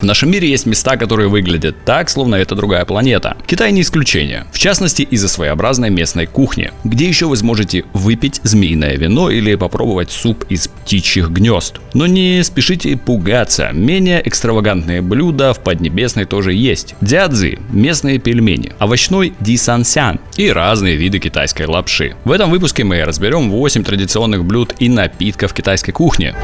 В нашем мире есть места, которые выглядят так, словно это другая планета. Китай не исключение. В частности, из-за своеобразной местной кухни, где еще вы сможете выпить змеиное вино или попробовать суп из птичьих гнезд. Но не спешите пугаться, менее экстравагантные блюда в Поднебесной тоже есть. Дядзы – местные пельмени, овощной дисансян и разные виды китайской лапши. В этом выпуске мы разберем 8 традиционных блюд и напитков китайской кухни.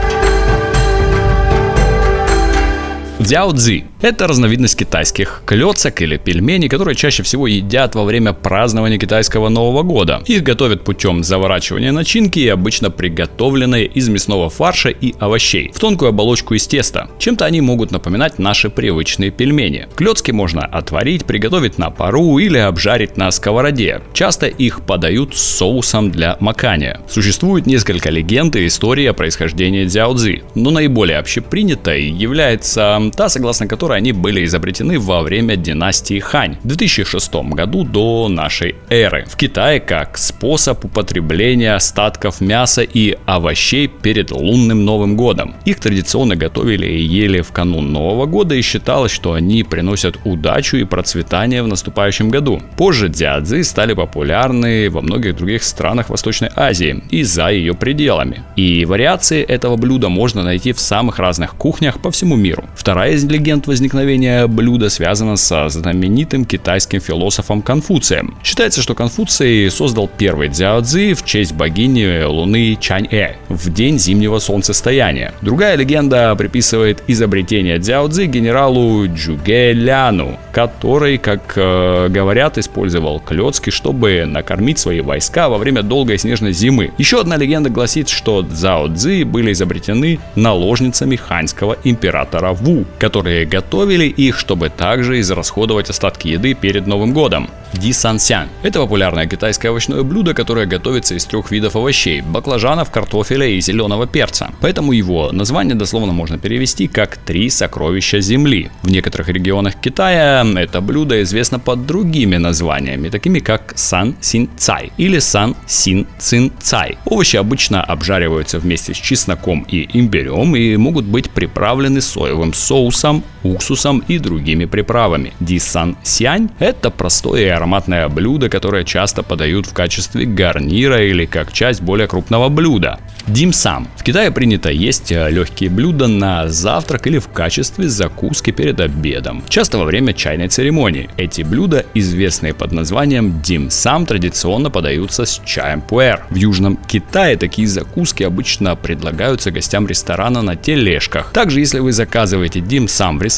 Дзяо-цзи – это разновидность китайских клёцок или пельменей, которые чаще всего едят во время празднования китайского Нового года. Их готовят путем заворачивания начинки и обычно приготовленные из мясного фарша и овощей в тонкую оболочку из теста. Чем-то они могут напоминать наши привычные пельмени. Клёцки можно отварить, приготовить на пару или обжарить на сковороде. Часто их подают с соусом для макания. Существует несколько легенд и историй о происхождении дзяо-цзи, но наиболее общепринятой является та, согласно которой они были изобретены во время династии Хань в 2006 году до нашей эры. В Китае как способ употребления остатков мяса и овощей перед лунным Новым годом. Их традиционно готовили и ели в канун Нового года и считалось, что они приносят удачу и процветание в наступающем году. Позже дзядзы стали популярны во многих других странах Восточной Азии и за ее пределами. И вариации этого блюда можно найти в самых разных кухнях по всему миру. Вторая Вторая из легенд возникновения блюда связана со знаменитым китайским философом Конфуцием. Считается, что Конфуций создал первый дзяо-цзи в честь богини Луны Чань-э в день зимнего солнцестояния. Другая легенда приписывает изобретение дзяо-цзи генералу Джуге Ляну, который, как э, говорят, использовал клетки, чтобы накормить свои войска во время долгой снежной зимы. Еще одна легенда гласит, что дзяо-цзи были изобретены наложницами ханьского императора Ву, которые готовили их, чтобы также израсходовать остатки еды перед Новым годом. Ди Сан Сян – это популярное китайское овощное блюдо, которое готовится из трех видов овощей – баклажанов, картофеля и зеленого перца. Поэтому его название дословно можно перевести как «три сокровища земли». В некоторых регионах Китая это блюдо известно под другими названиями, такими как сан син цай или сан син цин цай. Овощи обычно обжариваются вместе с чесноком и имбирем и могут быть приправлены соевым соусом, awesome уксусом и другими приправами. Ди сан сянь – это простое и ароматное блюдо, которое часто подают в качестве гарнира или как часть более крупного блюда. Димсам. В Китае принято есть э, легкие блюда на завтрак или в качестве закуски перед обедом, часто во время чайной церемонии. Эти блюда, известные под названием димсам, традиционно подаются с чаем пуэр. В Южном Китае такие закуски обычно предлагаются гостям ресторана на тележках. Также, если вы заказываете димсам в ресторане,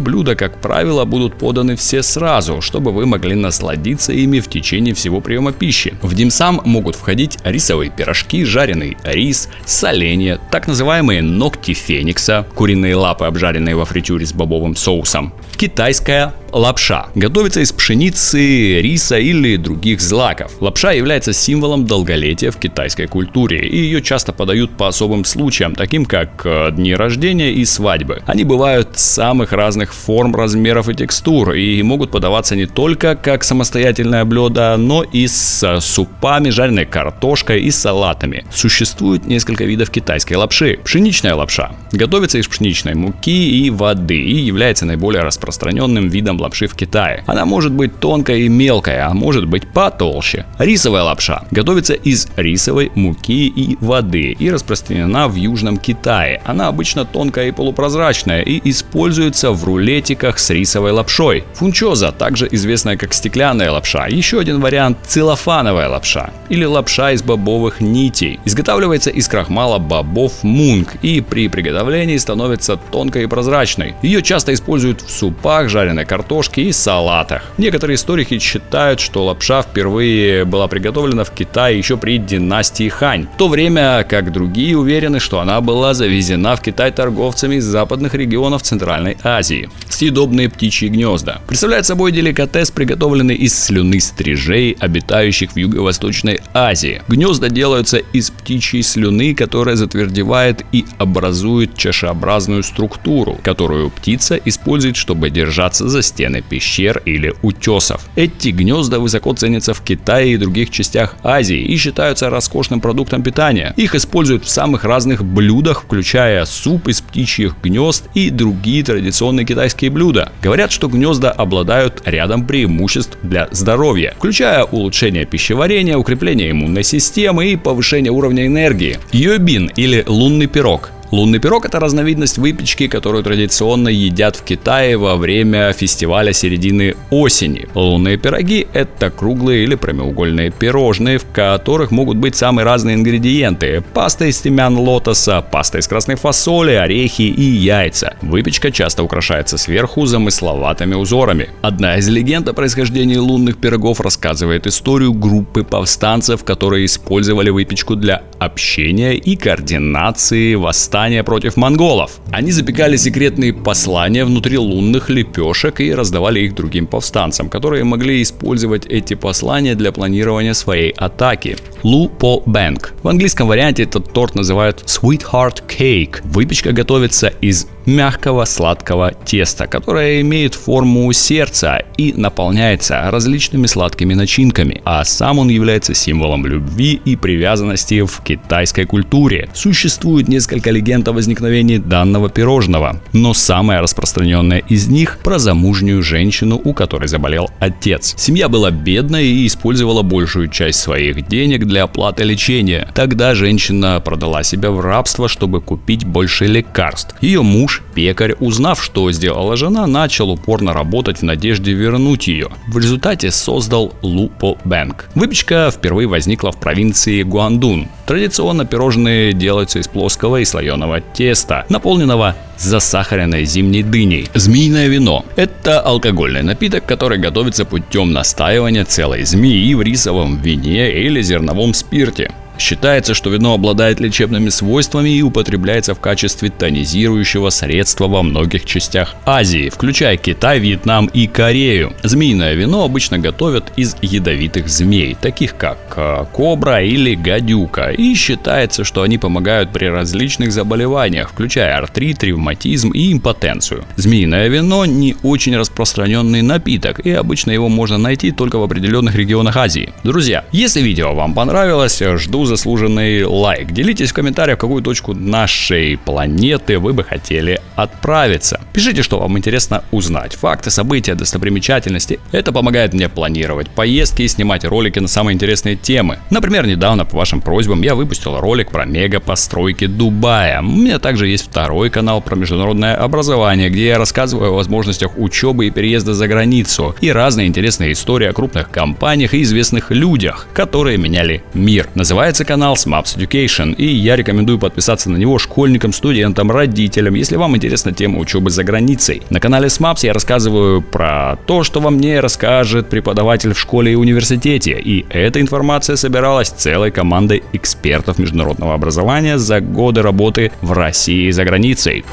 блюда, как правило, будут поданы все сразу, чтобы вы могли насладиться ими в течение всего приема пищи. В димсам могут входить рисовые пирожки, жареный рис, соленья, так называемые ногти феникса, куриные лапы, обжаренные во фритюре с бобовым соусом, китайская лапша. Готовится из пшеницы, риса или других злаков. Лапша является символом долголетия в китайской культуре, и ее часто подают по особым случаям, таким как э, дни рождения и свадьбы. Они бывают самых разных форм, размеров и текстур, и могут подаваться не только как самостоятельное блюдо, но и с супами, жареной картошкой и салатами. Существует несколько видов китайской лапши. Пшеничная лапша готовится из пшеничной муки и воды и является наиболее распространенным видом лапши в Китае. Она может быть тонкая и мелкая, а может быть потолще. Рисовая лапша готовится из рисовой муки и воды и распространена в Южном Китае. Она обычно тонкая и полупрозрачная и используется в рулетиках с рисовой лапшой. Фунчоза, также известная как стеклянная лапша, еще один вариант целлофановая лапша или лапша из бобовых нитей. Изготавливается из крахмала бобов мунг и при приготовлении становится тонкой и прозрачной. Ее часто используют в супах, жареной картошке картошке и салатах. Некоторые историки считают, что лапша впервые была приготовлена в Китае еще при династии Хань, в то время как другие уверены, что она была завезена в Китай торговцами из западных регионов Центральной Азии. Съедобные птичьи гнезда. Представляют собой деликатес, приготовленный из слюны стрижей, обитающих в Юго-Восточной Азии. Гнезда делаются из птичьей слюны, которая затвердевает и образует чашеобразную структуру, которую птица использует, чтобы держаться за стенами стены пещер или утесов. Эти гнезда высоко ценятся в Китае и других частях Азии и считаются роскошным продуктом питания. Их используют в самых разных блюдах, включая суп из птичьих гнезд и другие традиционные китайские блюда. Говорят, что гнезда обладают рядом преимуществ для здоровья, включая улучшение пищеварения, укрепление иммунной системы и повышение уровня энергии. Йобин или лунный пирог Лунный пирог – это разновидность выпечки, которую традиционно едят в Китае во время фестиваля середины осени. Лунные пироги – это круглые или прямоугольные пирожные, в которых могут быть самые разные ингредиенты – паста из семян лотоса, паста из красной фасоли, орехи и яйца. Выпечка часто украшается сверху замысловатыми узорами. Одна из легенд о происхождении лунных пирогов рассказывает историю группы повстанцев, которые использовали выпечку для общения и координации восстания восстания против монголов. Они запекали секретные послания внутри лунных лепешек и раздавали их другим повстанцам, которые могли использовать эти послания для планирования своей атаки. Лу По Бэнк. В английском варианте этот торт называют Sweetheart Cake. Выпечка готовится из мягкого сладкого теста, которое имеет форму сердца и наполняется различными сладкими начинками, а сам он является символом любви и привязанности в китайской культуре. Существует несколько легенд о возникновении данного пирожного, но самая распространенная из них про замужнюю женщину, у которой заболел отец. Семья была бедной и использовала большую часть своих денег для оплаты лечения. Тогда женщина продала себя в рабство, чтобы купить больше лекарств. Ее муж, пекарь, узнав, что сделала жена, начал упорно работать в надежде вернуть ее. В результате создал Лупо Бэнк. Выпечка впервые возникла в провинции Гуандун. Традиционно пирожные делаются из плоского и слоеного теста, наполненного засахаренной зимней дыней. Змеиное вино – это алкогольный напиток, который готовится путем настаивания целой змеи в рисовом вине или зерновом спирте. Считается, что вино обладает лечебными свойствами и употребляется в качестве тонизирующего средства во многих частях Азии, включая Китай, Вьетнам и Корею. Змеиное вино обычно готовят из ядовитых змей, таких как э, кобра или гадюка, и считается, что они помогают при различных заболеваниях, включая артрит, ревматизм и импотенцию. Змеиное вино не очень распространенный напиток, и обычно его можно найти только в определенных регионах Азии. Друзья, если видео вам понравилось, жду заслуженный лайк. Делитесь в комментариях, в какую точку нашей планеты вы бы хотели отправиться. Пишите, что вам интересно узнать. Факты, события, достопримечательности. Это помогает мне планировать поездки и снимать ролики на самые интересные темы. Например, недавно по вашим просьбам я выпустил ролик про мега постройки Дубая. У меня также есть второй канал про международное образование, где я рассказываю о возможностях учебы и переезда за границу и разные интересные истории о крупных компаниях и известных людях, которые меняли мир. Называется Называется канал SMAPS Education, и я рекомендую подписаться на него школьникам, студентам, родителям, если вам интересна тема учебы за границей. На канале SMAPS я рассказываю про то, что вам не расскажет преподаватель в школе и университете, и эта информация собиралась целой командой экспертов международного образования за годы работы в России и за границей.